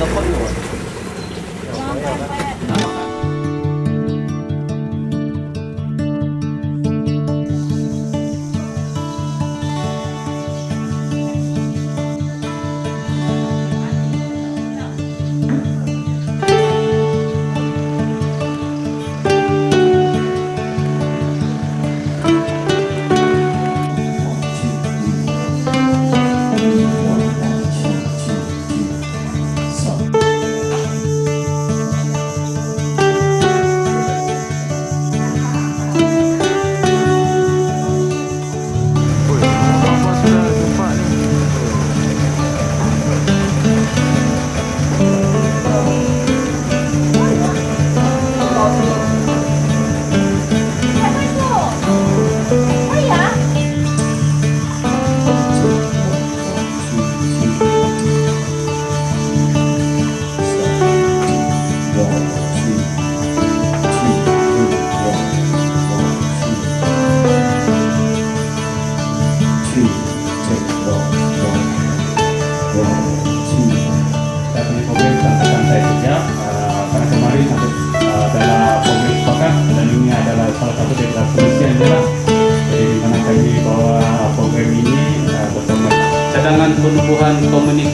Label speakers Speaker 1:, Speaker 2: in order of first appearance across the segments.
Speaker 1: 要泡一会小朋友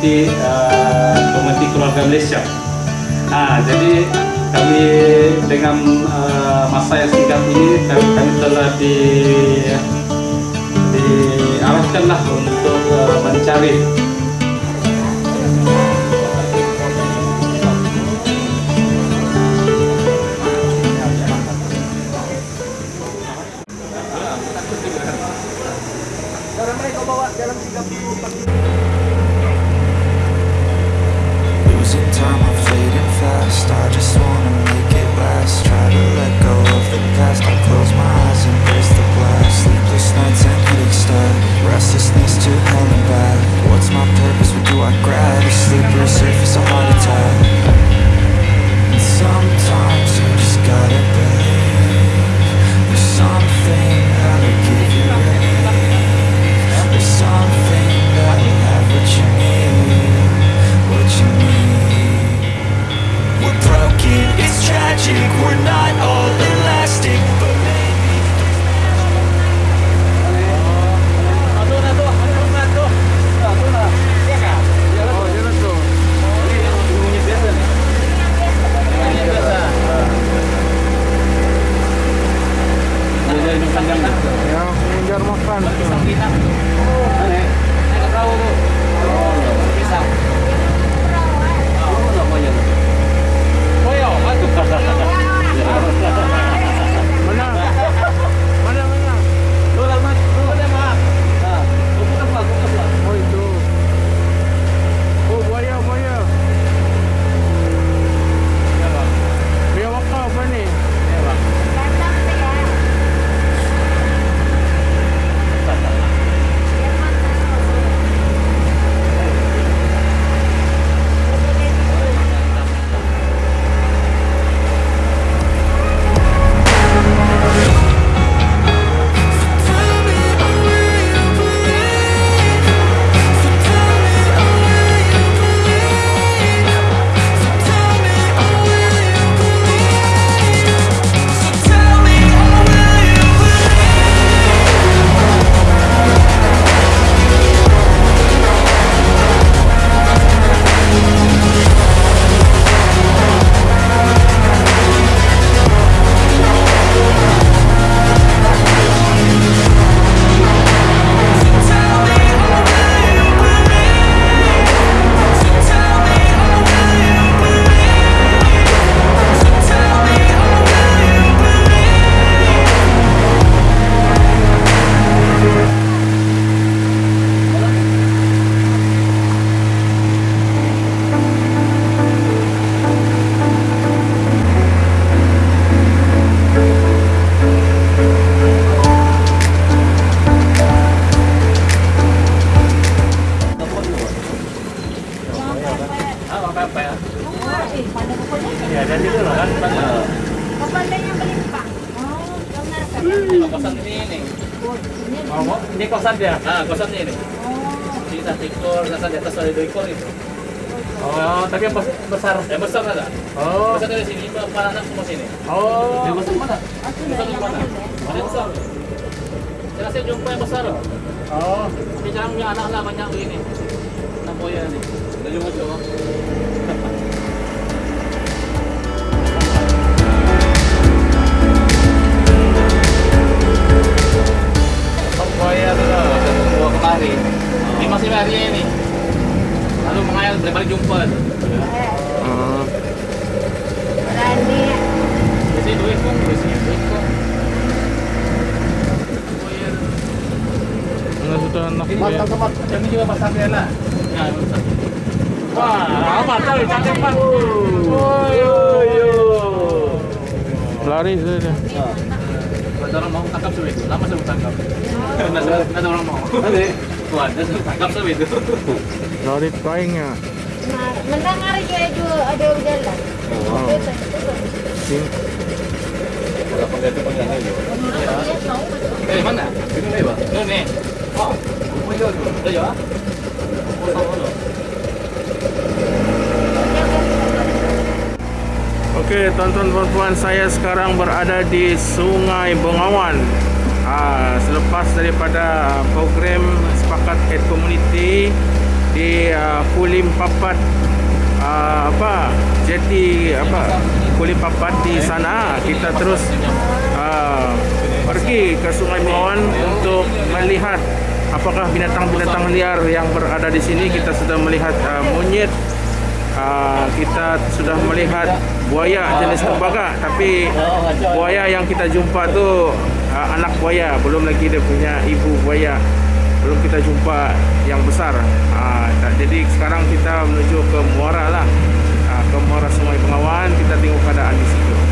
Speaker 1: Komite uh, Komite Keluarga Malaysia. Ah, jadi kami dengan uh, masa yang singkat ini kami, kami telah di diarahkanlah untuk uh, mencari. Ini kosan dia Ah, kosannya ini.
Speaker 2: Oh.
Speaker 1: Ini satu ekor, di atas ada dua ekor itu
Speaker 2: Oh,
Speaker 1: tapi yang besar?
Speaker 3: Yang besar ada.
Speaker 1: Oh.
Speaker 3: Besar dari sini, empat anak semua sini.
Speaker 1: Oh.
Speaker 3: Yang besar mana? Besar
Speaker 2: yang
Speaker 3: mana? Ada yang besar. Saya jumpa yang besar.
Speaker 1: Oh.
Speaker 3: sekarang punya anak lah banyak begini.
Speaker 4: Sudah anak
Speaker 3: Mat,
Speaker 4: ya?
Speaker 3: ini juga lah. Ya, besar. Wah, cantik pak?
Speaker 4: Lari saja.
Speaker 3: Ada orang mau tangkap itu, lama tangkap. Ada orang mau. Ada. Wah, ada tangkap itu.
Speaker 4: Lari kainnya.
Speaker 2: Nah, juga juga ada.
Speaker 4: Oh.
Speaker 2: Betul, betul.
Speaker 4: Sing. Oke, tonton puan saya sekarang berada di Sungai Bengawan. Ah, selepas daripada program Sepakat Head Community di uh, Kulim Papat ah, apa? Jeti apa? Kulim Papat di sana kita terus ah, pergi ke Sungai Bengawan untuk melihat apakah binatang-binatang liar yang berada di sini. Kita sudah melihat ah, monyet Ah, kita sudah melihat buaya jenis tembaga tapi buaya yang kita jumpa tu ah, anak buaya. Belum lagi dia punya ibu buaya. Belum kita jumpa yang besar. Tak- jadi sekarang kita menuju ke Muara lah. Ah, ke Muara Sungai Bengawan kita tengok keadaan di situ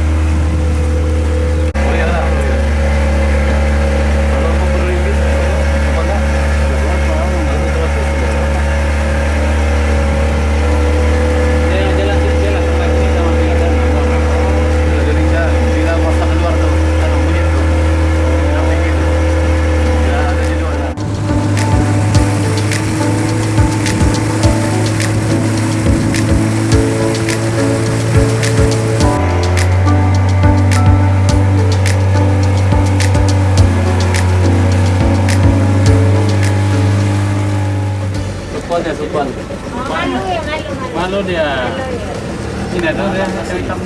Speaker 3: Ya, supan.
Speaker 2: Oh, malu ya, malu, malu.
Speaker 3: Dia. Ini ada dia asam hitam.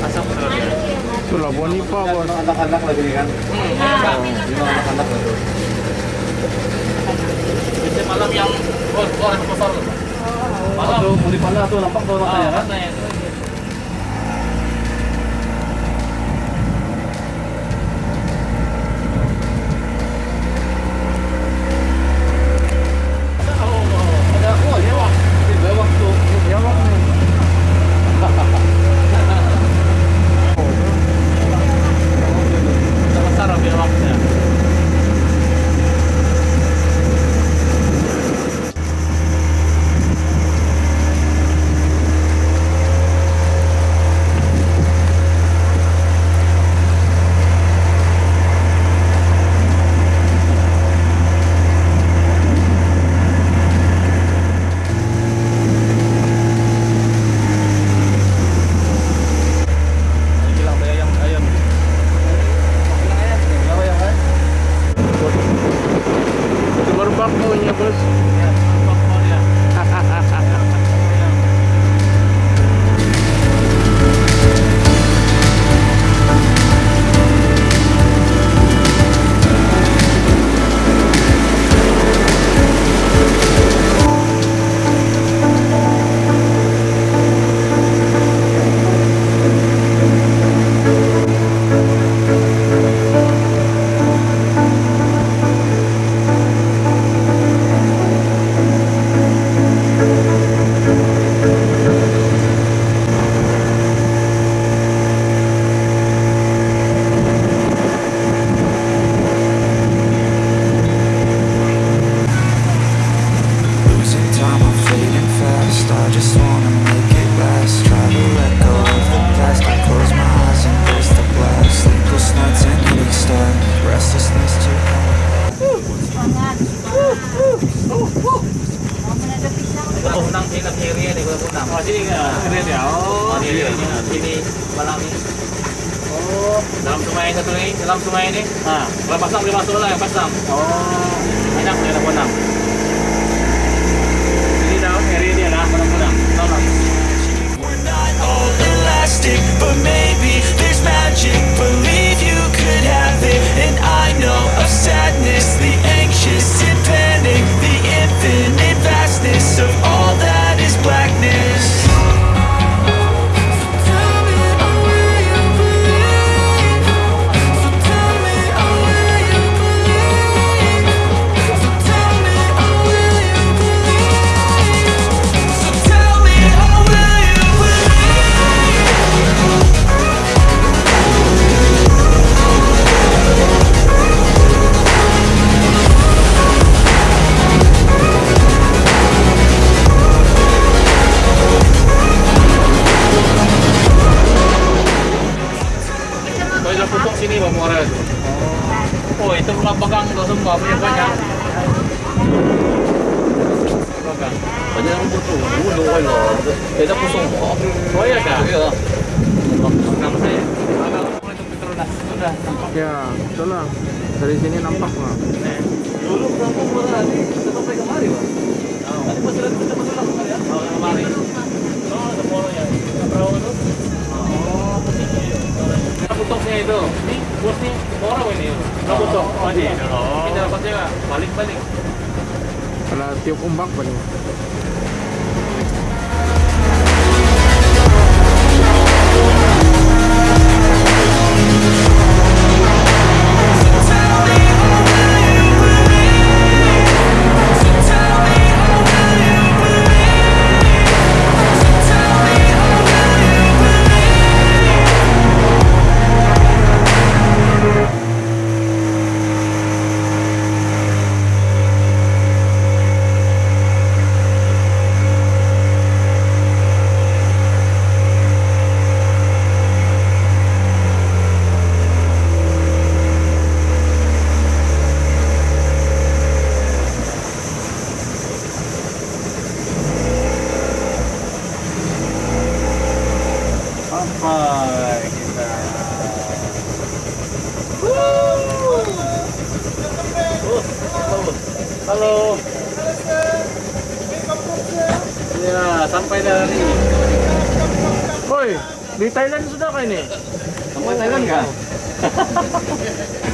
Speaker 3: Asam terus dia.
Speaker 2: Malu.
Speaker 4: itulah bonipa bos
Speaker 3: anak-anak lagi kan lima anak-anak lagi Biasanya malam yang oh, orang besar malam tuh mau dipandang tuh nampak tuh matanya kan Oh, Dalam sungai satu ni, dalam sungai ni.
Speaker 4: ha.
Speaker 3: Kalau pasang boleh masuk lah yang pasang.
Speaker 4: Oh,
Speaker 3: Banyak boleh Kuala Punang.
Speaker 4: ini dah area dia lah, Punang-Punang. Tahu tak?
Speaker 1: We're not all elastic, but maybe there's magic. Believe you could have it, and I know of sadness, the anxious and panic, the infinite vastness Oh
Speaker 3: ya kah? Ya. Nama saya. Agak mulai tu Petro dah. Sudah nampak.
Speaker 4: Ya, betul lah. Dari sini nampak lah.
Speaker 3: Dulu? Kita sampai kemari bang. Tadi pasal kita pasal lah kemari ya. Oh, kemari. Oh, ada polo ya. Perahu tu. Oh, posisi. Kita putusnya itu. Ni bos ni orang ini. Kita putus. Oh, ni. Kita dapat juga balik-balik.
Speaker 4: Kalau tiup umbak apa
Speaker 3: Halo. Ya, sampai dari
Speaker 4: Oi, di Thailand sudah kah ini?
Speaker 3: sampai Thailand kah?